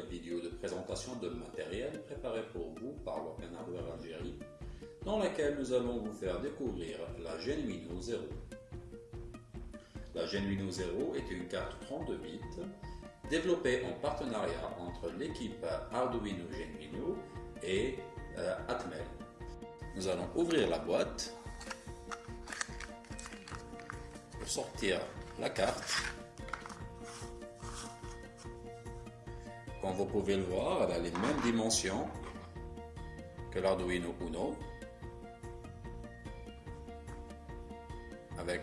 cette nouvelle vidéo de présentation de matériel préparé pour vous par Work Hardware Algérie, dans laquelle nous allons vous faire découvrir la Genuino 0. La Genuino 0 est une carte 32 bits développée en partenariat entre l'équipe Arduino Genuino et euh, Atmel. Nous allons ouvrir la boîte pour sortir la carte Comme vous pouvez le voir, elle a les mêmes dimensions que l'Arduino Uno. Avec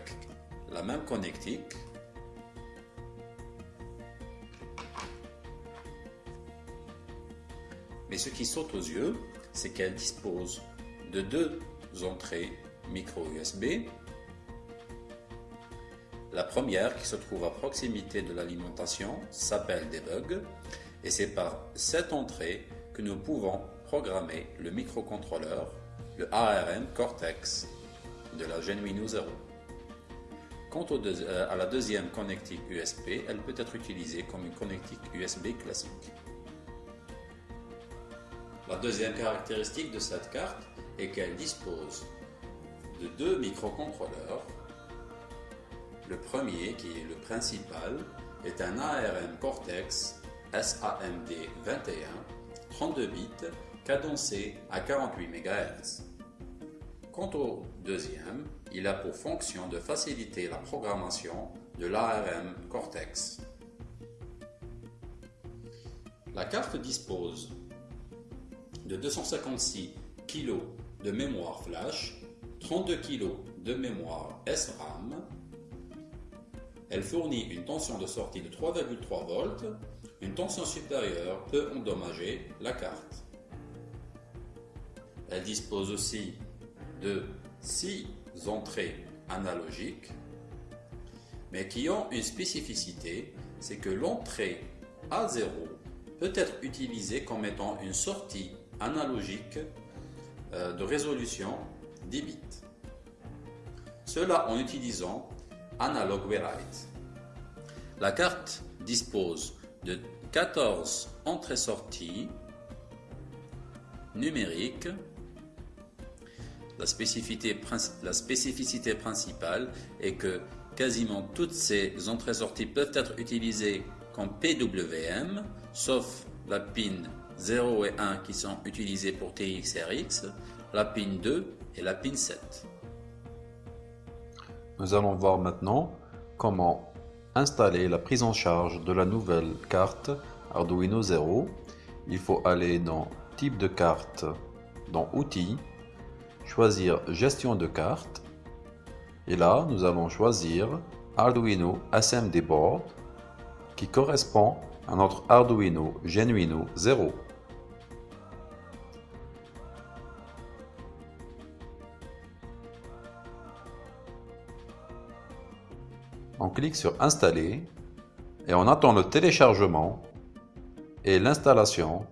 la même connectique. Mais ce qui saute aux yeux, c'est qu'elle dispose de deux entrées micro USB. La première, qui se trouve à proximité de l'alimentation, s'appelle Debug et c'est par cette entrée que nous pouvons programmer le microcontrôleur, le ARM Cortex de la Genuino 0. Quant euh, à la deuxième connectique USB, elle peut être utilisée comme une connectique USB classique. La deuxième caractéristique de cette carte est qu'elle dispose de deux microcontrôleurs. Le premier, qui est le principal, est un ARM Cortex SAMD 21, 32 bits, cadencé à 48 MHz. Quant au deuxième, il a pour fonction de faciliter la programmation de l'ARM Cortex. La carte dispose de 256 kg de mémoire flash, 32 kg de mémoire SRAM. Elle fournit une tension de sortie de 3,3 volts une tension supérieure peut endommager la carte. Elle dispose aussi de 6 entrées analogiques, mais qui ont une spécificité, c'est que l'entrée A0 peut être utilisée comme étant une sortie analogique euh, de résolution 10 bits. Cela en utilisant Analog Write. La carte dispose de 14 entrées-sorties numériques. La spécificité, la spécificité principale est que quasiment toutes ces entrées-sorties peuvent être utilisées comme PWM, sauf la pin 0 et 1 qui sont utilisées pour TXRX, la pin 2 et la pin 7. Nous allons voir maintenant comment installer la prise en charge de la nouvelle carte Arduino 0, il faut aller dans Type de carte, dans Outils, choisir Gestion de carte, et là nous allons choisir Arduino SMD Board qui correspond à notre Arduino Genuino 0. On clique sur Installer et on attend le téléchargement et l'installation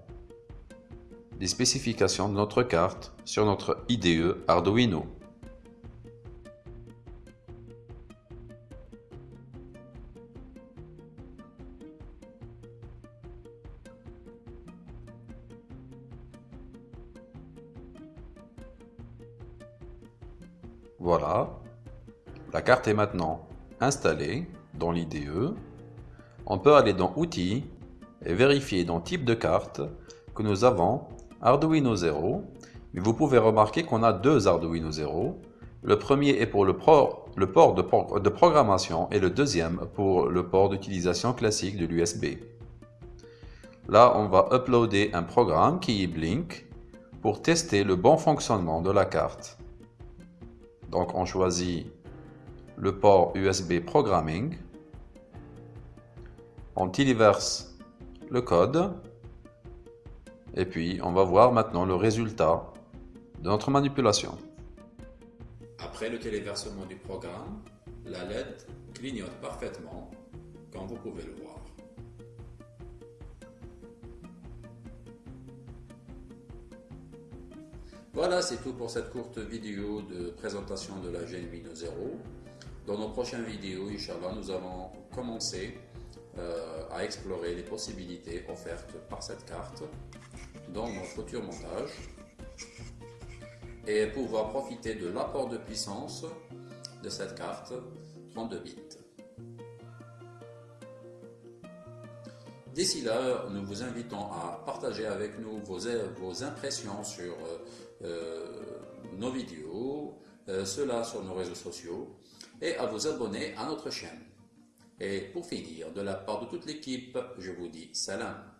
des spécifications de notre carte sur notre IDE Arduino. Voilà, la carte est maintenant installée dans l'IDE, on peut aller dans Outils et vérifier dans Type de carte que nous avons Arduino 0, mais vous pouvez remarquer qu'on a deux Arduino 0. Le premier est pour le, port de, de programmation et le deuxième pour le port d'utilisation classique de l'USB. Là, on va uploader un programme qui est Blink pour tester le bon fonctionnement de la carte. Donc, on choisit le port USB Programming. On téléverse le code et puis on va voir maintenant le résultat de notre manipulation. Après le téléversement du programme, la LED clignote parfaitement comme vous pouvez le voir. Voilà, c'est tout pour cette courte vidéo de présentation de la Genuino 0. Dans nos prochaines vidéos, Inch'Allah, nous allons commencer euh, à explorer les possibilités offertes par cette carte dans nos futurs montages et pouvoir profiter de l'apport de puissance de cette carte 32 bits. D'ici là, nous vous invitons à partager avec nous vos, impressions sur euh, euh, nos vidéos, cela sur nos réseaux sociaux, et à vous abonner à notre chaîne. Et pour finir, de la part de toute l'équipe, je vous dis salam.